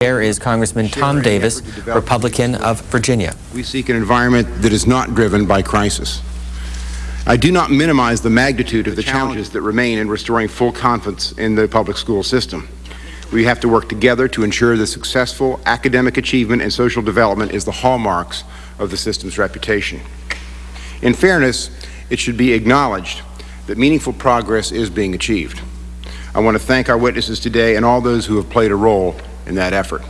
Chair is Congressman Tom Davis, Republican of Virginia. We seek an environment that is not driven by crisis. I do not minimize the magnitude of the challenges that remain in restoring full confidence in the public school system. We have to work together to ensure that successful academic achievement and social development is the hallmarks of the system's reputation. In fairness, it should be acknowledged that meaningful progress is being achieved. I want to thank our witnesses today and all those who have played a role in that effort.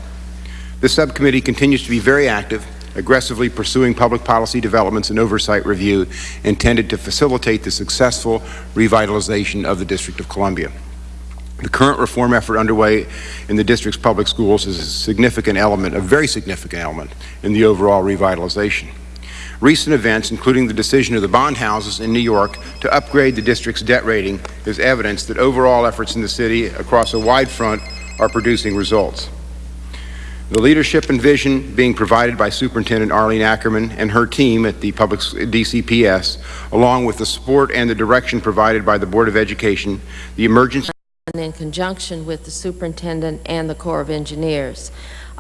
This subcommittee continues to be very active, aggressively pursuing public policy developments and oversight review intended to facilitate the successful revitalization of the District of Columbia. The current reform effort underway in the district's public schools is a significant element, a very significant element, in the overall revitalization. Recent events, including the decision of the bond houses in New York to upgrade the district's debt rating, is evidence that overall efforts in the city across a wide front are producing results. The leadership and vision being provided by Superintendent Arlene Ackerman and her team at the Public DCPS, along with the support and the direction provided by the Board of Education, the emergency in conjunction with the superintendent and the Corps of Engineers.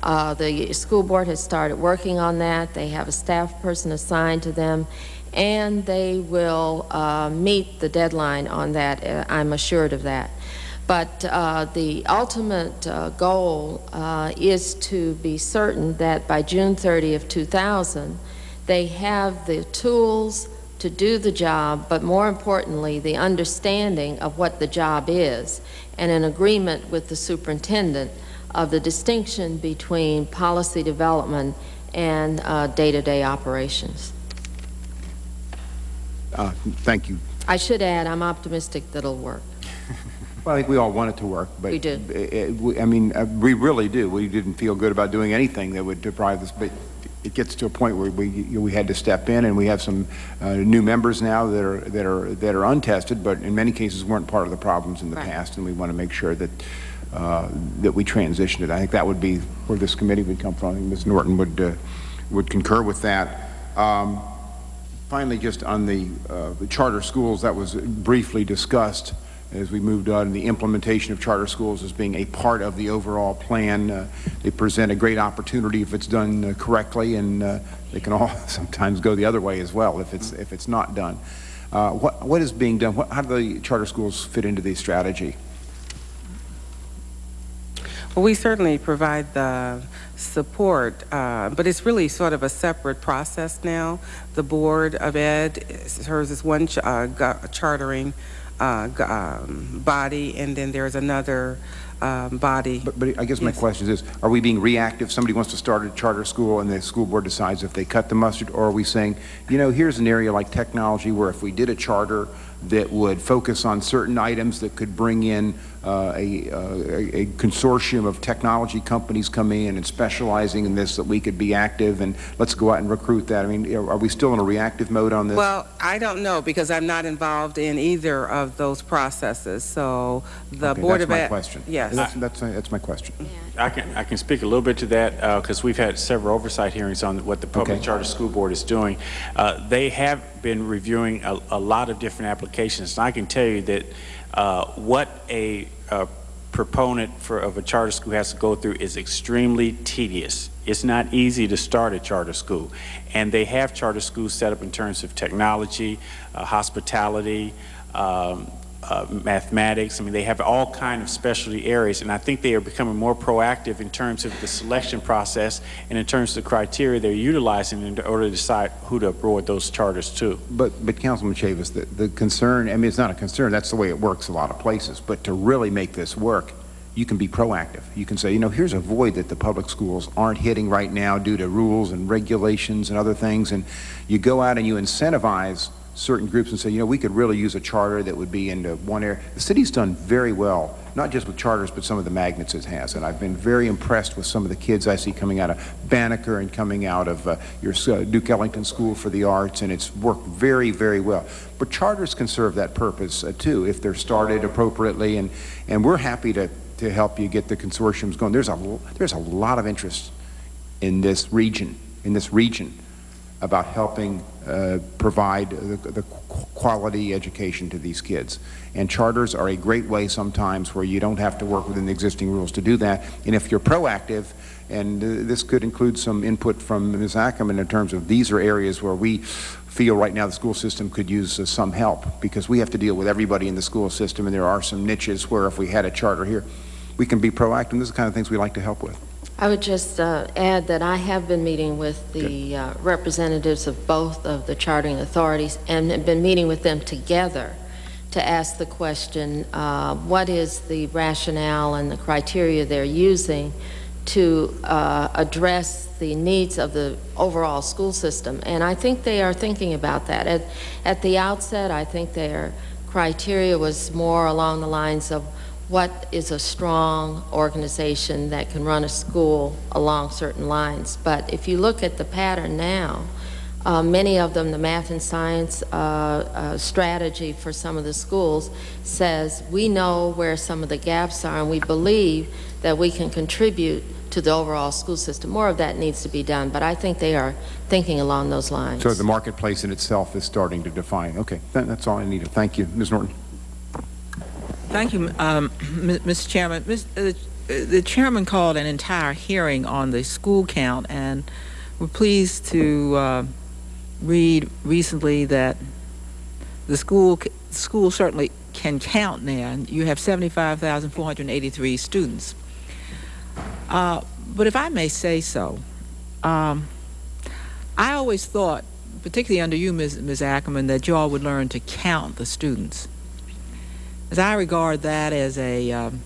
Uh, the school board has started working on that. They have a staff person assigned to them, and they will uh, meet the deadline on that. Uh, I'm assured of that. But uh, the ultimate uh, goal uh, is to be certain that by June 30 of 2000, they have the tools to do the job, but more importantly, the understanding of what the job is, and an agreement with the superintendent of the distinction between policy development and uh, day-to-day -day operations. Uh, thank you. I should add, I'm optimistic that it'll work. Well, I think we all want it to work, but we do. It, it, we, I mean, uh, we really do. We didn't feel good about doing anything that would deprive us, but it gets to a point where we we had to step in, and we have some uh, new members now that are that are that are untested, but in many cases weren't part of the problems in the right. past, and we want to make sure that uh, that we transitioned it. I think that would be where this committee would come from. I think Ms. Norton would uh, would concur with that. Um, finally, just on the, uh, the charter schools that was briefly discussed as we moved on, the implementation of charter schools as being a part of the overall plan. Uh, they present a great opportunity if it's done uh, correctly, and uh, they can all sometimes go the other way as well if it's if it's not done. Uh, what what is being done? What, how do the charter schools fit into the strategy? Well, we certainly provide the support, uh, but it's really sort of a separate process now. The Board of Ed serves as one ch uh, chartering uh, um, body, and then there's another um, body. But, but, I guess my question is, are we being reactive? Somebody wants to start a charter school and the school board decides if they cut the mustard, or are we saying, you know, here's an area like technology where if we did a charter that would focus on certain items that could bring in uh, a, uh, a, consortium of technology companies coming in and specializing in this that we could be active and let's go out and recruit that. I mean, are we still in a reactive mode on this? Well, I don't know because I'm not involved in either of those processes. So the okay, Board that's of my question. Yes. That's, that's, that's my question. I can, I can speak a little bit to that because uh, we've had several oversight hearings on what the Public okay. Charter School Board is doing. Uh, they have been reviewing a, a, lot of different applications. And I can tell you that uh, what a, a proponent for, of a charter school has to go through is extremely tedious. It's not easy to start a charter school. And they have charter schools set up in terms of technology, uh, hospitality, um, uh, mathematics. I mean, they have all kind of specialty areas, and I think they are becoming more proactive in terms of the selection process and in terms of the criteria they're utilizing in order to decide who to award those charters to. But, but Councilman Chavous, the, the concern, I mean, it's not a concern, that's the way it works a lot of places, but to really make this work, you can be proactive. You can say, you know, here's a void that the public schools aren't hitting right now due to rules and regulations and other things, and you go out and you incentivize certain groups and say, you know, we could really use a charter that would be into one area. The city's done very well, not just with charters, but some of the magnets it has. And I've been very impressed with some of the kids I see coming out of Banneker and coming out of uh, your uh, Duke Ellington School for the Arts, and it's worked very, very well. But charters can serve that purpose uh, too if they're started appropriately, and, and we're happy to, to help you get the consortiums going. There's a, there's a lot of interest in this region, in this region about helping uh, provide the, the quality education to these kids. And charters are a great way sometimes where you don't have to work within the existing rules to do that. And if you're proactive, and uh, this could include some input from Ms. Ackerman in terms of these are areas where we feel right now the school system could use uh, some help because we have to deal with everybody in the school system and there are some niches where if we had a charter here, we can be proactive. This is the kind of things we like to help with. I would just uh, add that I have been meeting with the uh, representatives of both of the chartering authorities and have been meeting with them together to ask the question, uh, what is the rationale and the criteria they're using to uh, address the needs of the overall school system? And I think they are thinking about that. At, at the outset, I think their criteria was more along the lines of what is a strong organization that can run a school along certain lines. But if you look at the pattern now, uh, many of them, the math and science uh, uh, strategy for some of the schools says we know where some of the gaps are and we believe that we can contribute to the overall school system. More of that needs to be done, but I think they are thinking along those lines. So the marketplace in itself is starting to define. Okay, that, that's all I needed. Thank you. Ms. Norton. Thank you, um, Mr. Chairman. Ms., uh, the chairman called an entire hearing on the school count, and we're pleased to uh, read recently that the school school certainly can count now. You have 75,483 students. Uh, but if I may say so, um, I always thought, particularly under you, Ms. Ms. Ackerman, that you all would learn to count the students as I regard that as a um,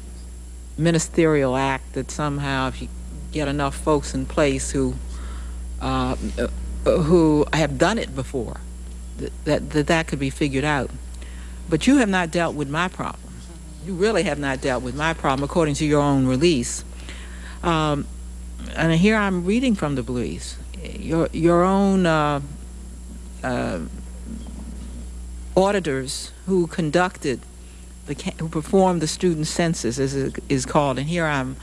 ministerial act that somehow if you get enough folks in place who uh, who have done it before, that, that that that could be figured out. But you have not dealt with my problem. You really have not dealt with my problem, according to your own release. Um, and here I'm reading from the release. Your your own uh, uh, auditors who conducted the who performed the student census as it is called and here I'm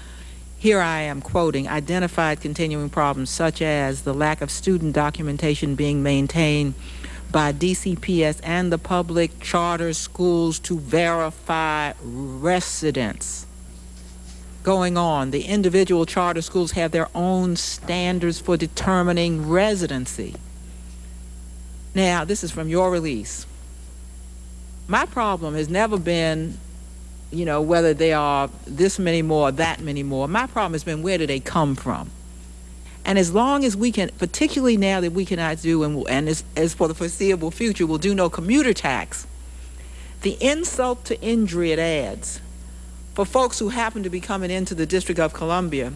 here I am quoting identified continuing problems such as the lack of student documentation being maintained by DCPS and the public charter schools to verify residence going on the individual charter schools have their own standards for determining residency. Now this is from your release my problem has never been, you know, whether they are this many more, or that many more. My problem has been where do they come from? And as long as we can, particularly now that we cannot do, and, and as, as for the foreseeable future, we'll do no commuter tax, the insult to injury it adds for folks who happen to be coming into the District of Columbia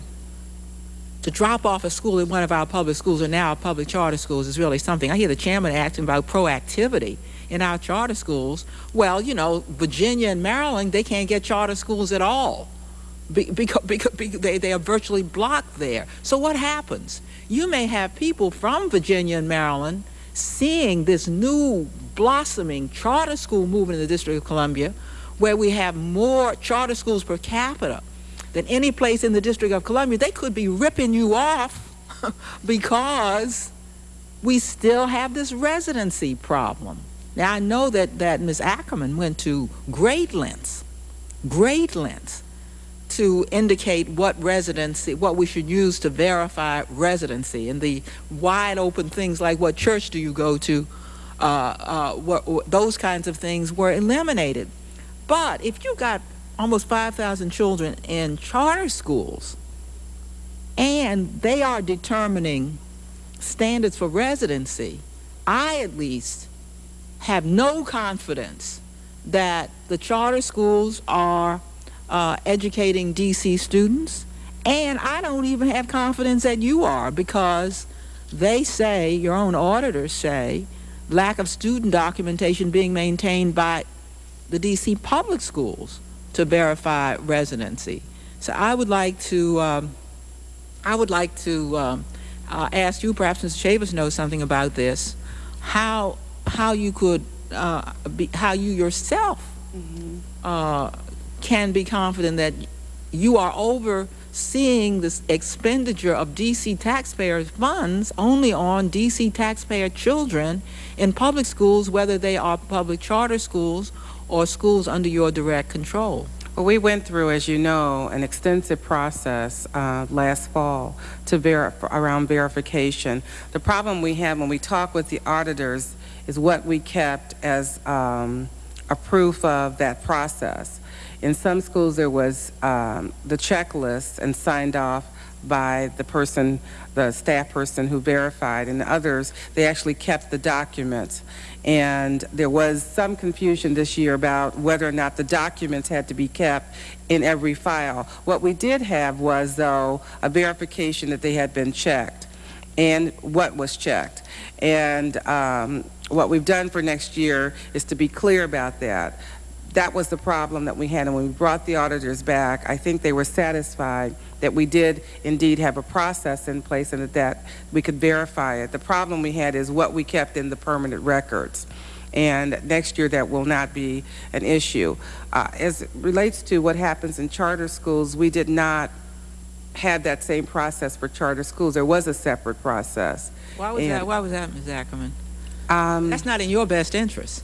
to drop off a school at one of our public schools or now public charter schools is really something. I hear the chairman asking about proactivity in our charter schools. Well, you know, Virginia and Maryland, they can't get charter schools at all because, because, because they, they are virtually blocked there. So what happens? You may have people from Virginia and Maryland seeing this new blossoming charter school movement in the District of Columbia where we have more charter schools per capita than any place in the District of Columbia, they could be ripping you off because we still have this residency problem. Now, I know that, that Ms. Ackerman went to great lengths, great lengths, to indicate what residency, what we should use to verify residency, and the wide open things like what church do you go to, uh, uh, what, what, those kinds of things were eliminated. But if you got almost 5,000 children in charter schools, and they are determining standards for residency, I at least have no confidence that the charter schools are uh, educating DC students, and I don't even have confidence that you are because they say, your own auditors say, lack of student documentation being maintained by the DC public schools to verify residency. So I would like to, um, I would like to um, uh, ask you, perhaps Mr. Chavous knows something about this, how how you could, uh, be, how you yourself uh, can be confident that you are over seeing this expenditure of DC taxpayers' funds only on DC taxpayer children in public schools, whether they are public charter schools or schools under your direct control. Well, we went through, as you know, an extensive process uh, last fall to around verification. The problem we have when we talk with the auditors is what we kept as um, a proof of that process. In some schools, there was um, the checklist and signed off by the person, the staff person who verified. In others, they actually kept the documents. And there was some confusion this year about whether or not the documents had to be kept in every file. What we did have was, though, a verification that they had been checked and what was checked. And um, what we've done for next year is to be clear about that. That was the problem that we had, and when we brought the auditors back, I think they were satisfied that we did indeed have a process in place and that, that we could verify it. The problem we had is what we kept in the permanent records. And next year, that will not be an issue. Uh, as it relates to what happens in charter schools, we did not have that same process for charter schools. There was a separate process. Why was And- that? Why was that, Ms. Ackerman? Um, That's not in your best interest.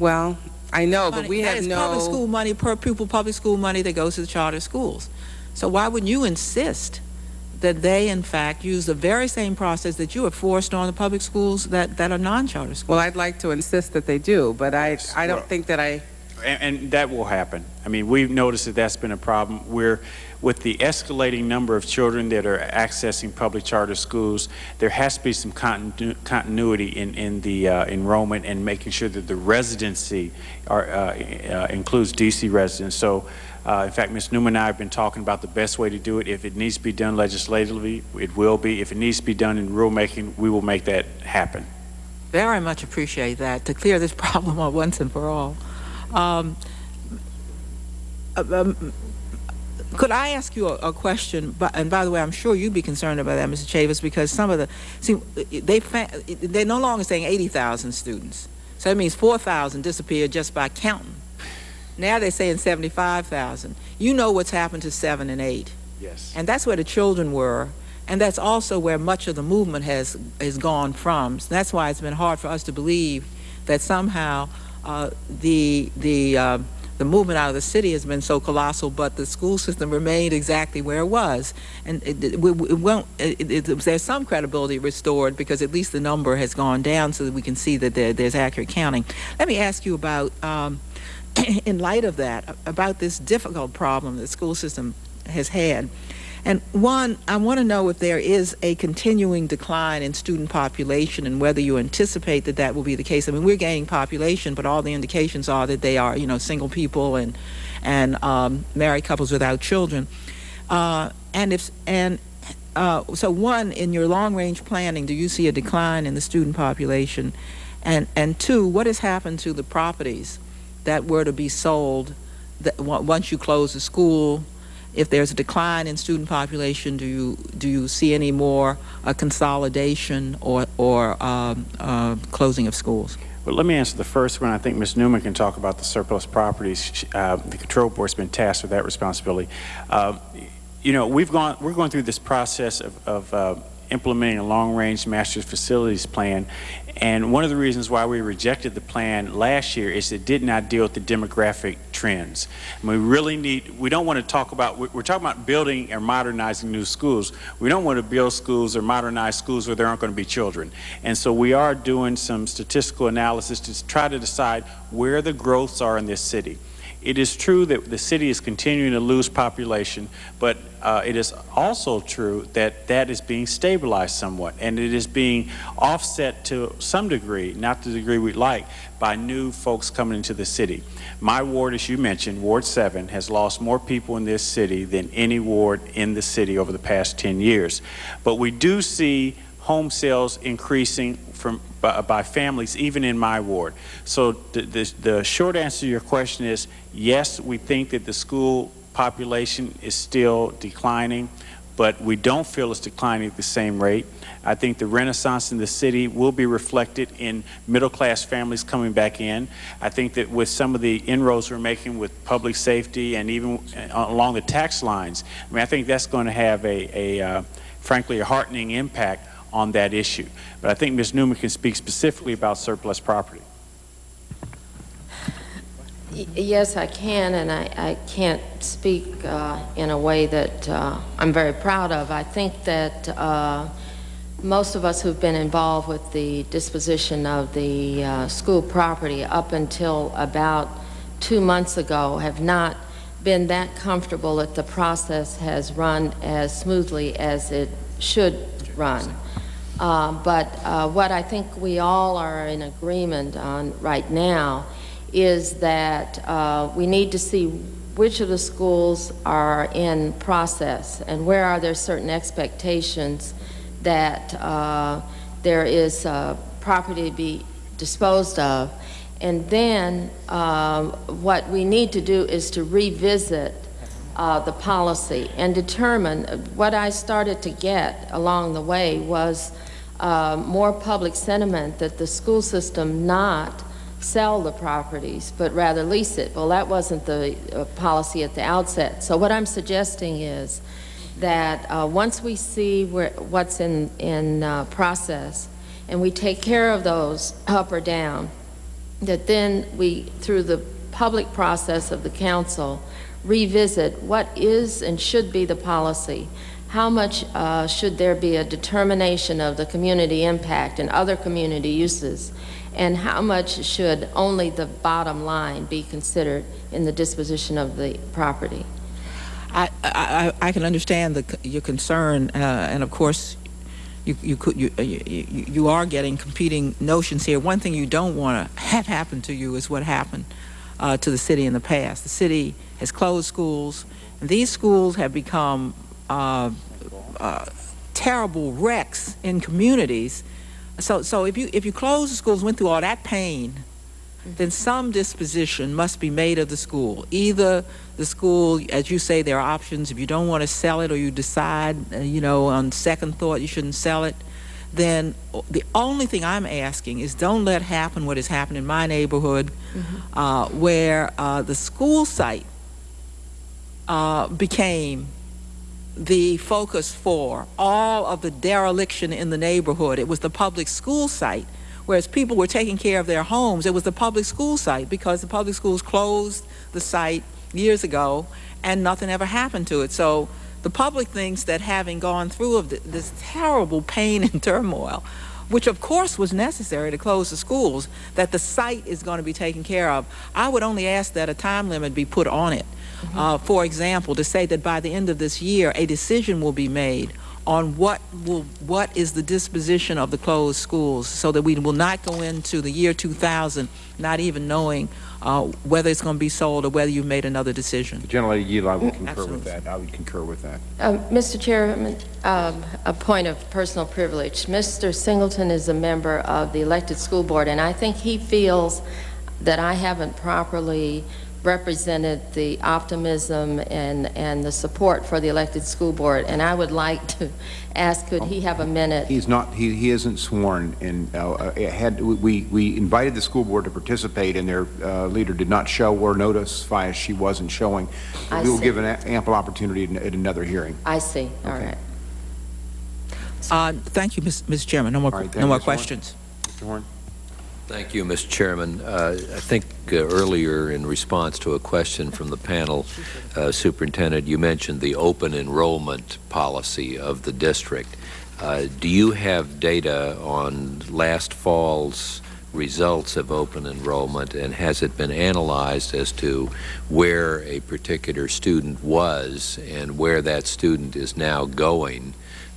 well, I know, but we have no. public school money, per pupil public school money that goes to the charter schools. So why would you insist that they, in fact, use the very same process that you have forced on the public schools that, that are non-charter schools? Well, I'd like to insist that they do, but I, I don't Well- think that I, And, and that will happen. I mean, we've noticed that that's been a problem. We're, with the escalating number of children that are accessing public charter schools, there has to be some continu- continuity in, in the uh, enrollment and making sure that the residency are, uh, uh, includes DC residents. So, uh, in fact, Ms. Newman and I have been talking about the best way to do it. If it needs to be done legislatively, it will be. If it needs to be done in rulemaking, we will make that happen. Very much appreciate that, to clear this problem up once and for all. Um, uh, um, Could I ask you a, a question? But- And by the way, I'm sure you'd be concerned about that, Mr. Chavous, because some of the, see, they they're no longer saying 80,000 students. So that means 4,000 disappeared just by counting. Now they're saying 75,000. You know what's happened to 7 and 8. Yes. And that's where the children were. And that's also where much of the movement has, has gone from. So that's why it's been hard for us to believe that somehow uh, the, the, uh, the movement out of the city has been so colossal, but the school system remained exactly where it was. And it, it, it won't, it, there's some credibility restored because at least the number has gone down so that we can see that there, there's accurate counting. Let me ask you about, um, in light of that, about this difficult problem that the school system has had. And one, I want to know if there is a continuing decline in student population and whether you anticipate that that will be the case. I mean, we're gaining population, but all the indications are that they are, you know, single people and and um, married couples without children. Uh, and if and uh, so, one in your long-range planning, do you see a decline in the student population? And and two, what has happened to the properties that were to be sold that, once you close the school? If there's a decline in student population, do you do you see any more uh, consolidation or or um, uh, closing of schools? Well, let me answer the first one. I think Ms. Newman can talk about the surplus properties. Uh, the control board's been tasked with that responsibility. Uh, you know, we've gone, we're going through this process of, of uh, implementing a long-range master facilities plan. And one of the reasons why we rejected the plan last year is it did not deal with the demographic trends. And we really need, we don't want to talk about, we- we're talking about building or modernizing new schools. We don't want to build schools or modernize schools where there aren't going to be children. And so we are doing some statistical analysis to try to decide where the growths are in this city. It is true that the city is continuing to lose population, but uh, it is also true that that is being stabilized somewhat, and it is being offset to some degree, not the degree we'd like, by new folks coming into the city. My ward, as you mentioned, Ward 7, has lost more people in this city than any ward in the city over the past 10 years. But we do see home sales increasing from by, by families even in my ward. So the, the, the short answer to your question is yes, we think that the school population is still declining, but we don't feel it's declining at the same rate. I think the renaissance in the city will be reflected in middle-class families coming back in. I think that with some of the inroads we're making with public safety and even uh, along the tax lines, I mean, I think that's going to have a, a uh, frankly, a heartening impact on that issue. But I think Ms. Newman can speak specifically about surplus property. Yes, I can, and I, I can't speak uh, in a way that uh, I'm very proud of. I think that uh, most of us who've been involved with the disposition of the uh, school property up until about two months ago have not been that comfortable that the process has run as smoothly as it should run. Uh, But uh, what I think we all are in agreement on right now is that uh, we need to see which of the schools are in process and where are there certain expectations that uh, there is uh, property to be disposed of. And then uh, what we need to do is to revisit uh, the policy and determine, what I started to get along the way was uh, more public sentiment that the school system not sell the properties, but rather lease it. Well, that wasn't the uh, policy at the outset. So what I'm suggesting is that uh, once we see where, what's in, in uh, process, and we take care of those up or down, that then we, through the public process of the council, revisit what is and should be the policy. How much uh, should there be a determination of the community impact and other community uses? And how much should only the bottom line be considered in the disposition of the property? I, I, I can understand the, your concern, uh, and of course, you, you, could, you, uh, you, you you are getting competing notions here. One thing you don't want to have happen to you is what happened uh, to the city in the past. The city has closed schools, and these schools have become uh, uh, terrible wrecks in communities. So, so if you if you close the schools, went through all that pain, then some disposition must be made of the school. Either the school, as you say, there are options. If you don't want to sell it or you decide, uh, you know, on second thought you shouldn't sell it, then the only thing I'm asking is don't let happen what has happened in my neighborhood, uh, where uh, the school site uh, became the focus for all of the dereliction in the neighborhood. It was the public school site. Whereas people were taking care of their homes, it was the public school site because the public schools closed the site years ago and nothing ever happened to it. So the public thinks that having gone through of this terrible pain and turmoil, which of course was necessary to close the schools, that the site is going to be taken care of. I would only ask that a time limit be put on it. Uh, for example, to say that by the end of this year, a decision will be made on what will what is the disposition of the closed schools, so that we will not go into the year 2000 not even knowing uh, whether it's going to be sold or whether you've made another decision. Generally, Yield, I would concur Absolutely. with that. I would concur with that. Uh, Mr. Chairman, um, a point of personal privilege. Mr. Singleton is a member of the elected school board, and I think he feels that I haven't properly represented the optimism and, and the support for the elected school board, and I would like to ask, could he have a minute? He's not, he, he isn't sworn, and uh, uh, had, we, we invited the school board to participate, and their uh, leader did not show or notify us she wasn't showing. I We will see. give an ample opportunity at another hearing. I see, all Okay. right. Uh, thank you, Ms. Ms. Chairman. No more, All right, thank no more Ms. Horn. questions. Mr. Horn? Thank you, Mr. Chairman. Uh, I think uh, earlier, in response to a question from the panel, uh, Superintendent, you mentioned the open enrollment policy of the district. Uh, Do you have data on last fall's results of open enrollment, and has it been analyzed as to where a particular student was and where that student is now going?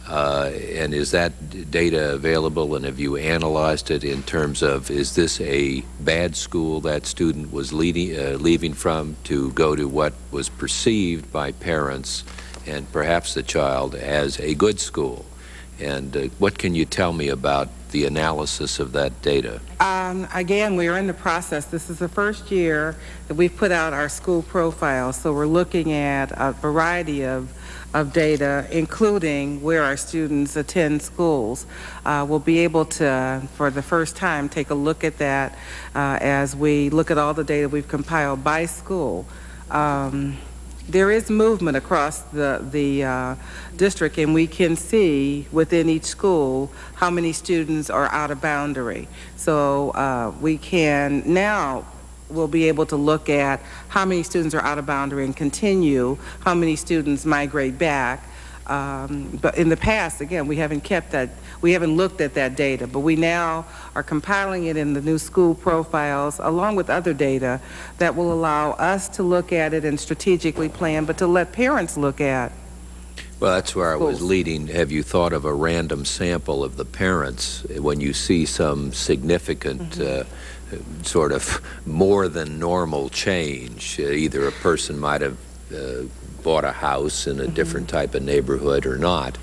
Uh, And is that data available, and have you analyzed it in terms of, is this a bad school that student was leading, uh, leaving from to go to what was perceived by parents and perhaps the child as a good school? And uh, what can you tell me about the analysis of that data? Um, Again, we are in the process. This is the first year that we've put out our school profile, so we're looking at a variety of, of data, including where our students attend schools. Uh, We'll be able to, for the first time, take a look at that uh, as we look at all the data we've compiled by school. Um, There is movement across the, the uh, district, and we can see within each school how many students are out of boundary. So uh, we can now, we'll be able to look at how many students are out of boundary and continue, how many students migrate back. Um, But in the past, again, we haven't kept that, we haven't looked at that data, but we now are compiling it in the new school profiles, along with other data that will allow us to look at it and strategically plan, but to let parents look at. Well, that's where I was leading. Have you thought of a random sample of the parents when you see some significant uh, sort of more than normal change? Uh, Either a person might have uh, bought a house in a different type of neighborhood or not.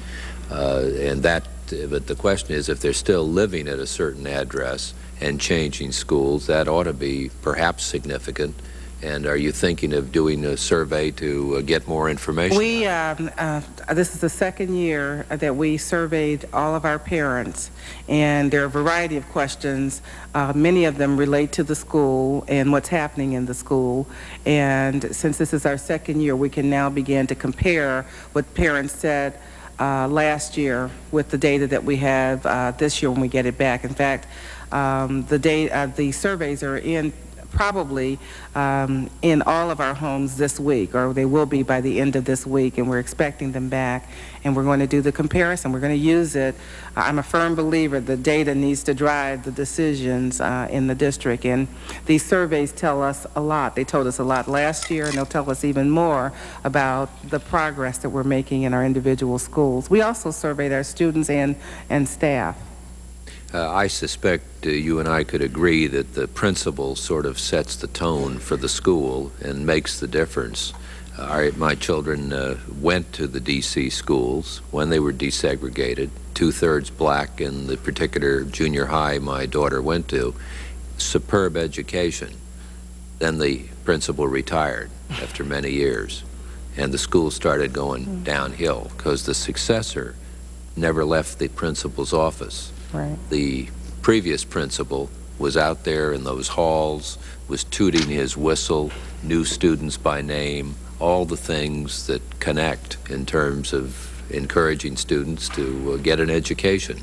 Uh, and that, but the question is if they're still living at a certain address and changing schools, that ought to be perhaps significant. And are you thinking of doing a survey to uh, get more information? We, um, uh, this is the second year that we surveyed all of our parents, and there are a variety of questions. Uh, Many of them relate to the school and what's happening in the school. And since this is our second year, we can now begin to compare what parents said uh, last year with the data that we have uh, this year when we get it back. In fact, um, the data, uh, the surveys are in probably um, in all of our homes this week, or they will be by the end of this week, and we're expecting them back. And we're going to do the comparison. We're going to use it. I'm a firm believer the data needs to drive the decisions uh, in the district, and these surveys tell us a lot. They told us a lot last year, and they'll tell us even more about the progress that we're making in our individual schools. We also surveyed our students and, and staff. Uh, I suspect uh, you and I could agree that the principal sort of sets the tone for the school and makes the difference. Uh, our- my children uh, went to the D.C. schools when they were desegregated, two-thirds black in the particular junior high my daughter went to. Superb education. Then the principal retired after many years, and the school started going downhill because the successor never left the principal's office Right. the previous principal was out there in those halls, was tooting his whistle, knew students by name, all the things that connect in terms of encouraging students to uh, get an education.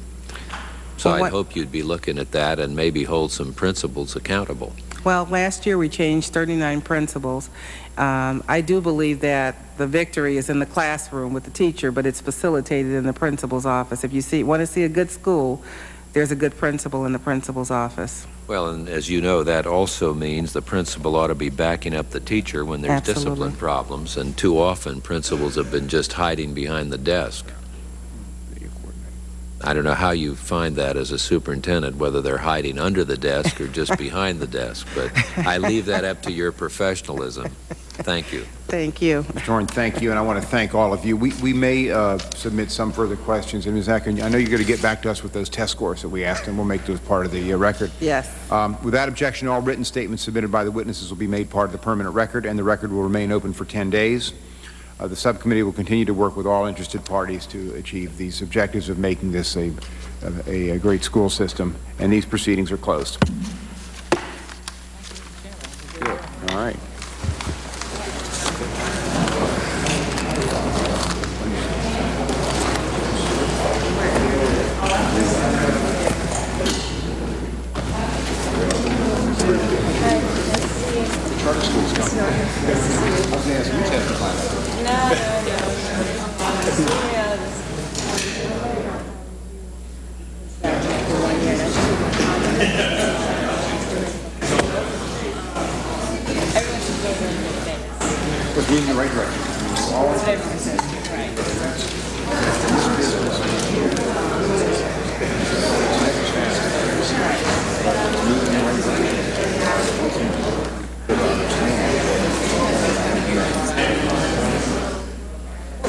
So Well, I hope you'd be looking at that and maybe hold some principals accountable. Well, last year we changed 39 principals. Um, I do believe that the victory is in the classroom with the teacher, but it's facilitated in the principal's office. If you see, want to see a good school, there's a good principal in the principal's office. Well, and as you know, that also means the principal ought to be backing up the teacher when there's Absolutely. discipline problems, and too often principals have been just hiding behind the desk. I don't know how you find that as a superintendent, whether they're hiding under the desk or just behind the desk, but I leave that up to your professionalism. Thank you. Thank you. Mr. Horn, thank you, and I want to thank all of you. We, we may uh, submit some further questions, and Ms. Akin, I know you're going to get back to us with those test scores that we asked, and we'll make those part of the uh, record. Yes. Um, Without objection, all written statements submitted by the witnesses will be made part of the permanent record, and the record will remain open for 10 days. Uh, The subcommittee will continue to work with all interested parties to achieve these objectives of making this a, a, a great school system, and these proceedings are closed. Good. All right.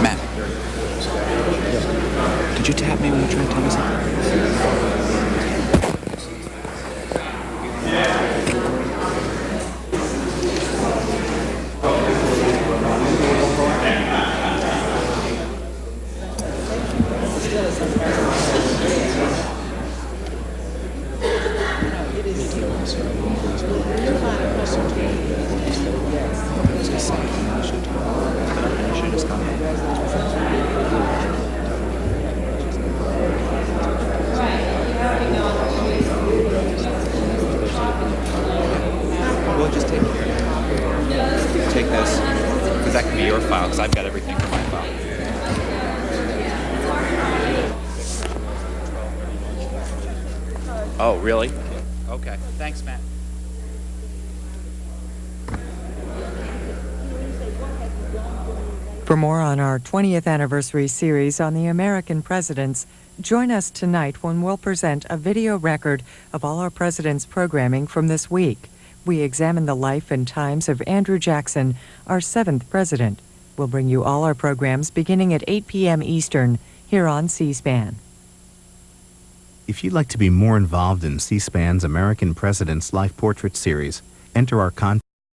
Matt. Did you tap me when you tried to tell me something? Well, just take take this because that can be your file because I've got everything for my file. Oh, really? Okay. Thanks, Matt. For more on our 20th anniversary series on the American presidents, join us tonight when we'll present a video record of all our presidents' programming from this week. We examine the life and times of Andrew Jackson, our seventh president. We'll bring you all our programs beginning at 8 p.m. Eastern here on C SPAN. If you'd like to be more involved in C SPAN's American President's Life Portrait series, enter our contest.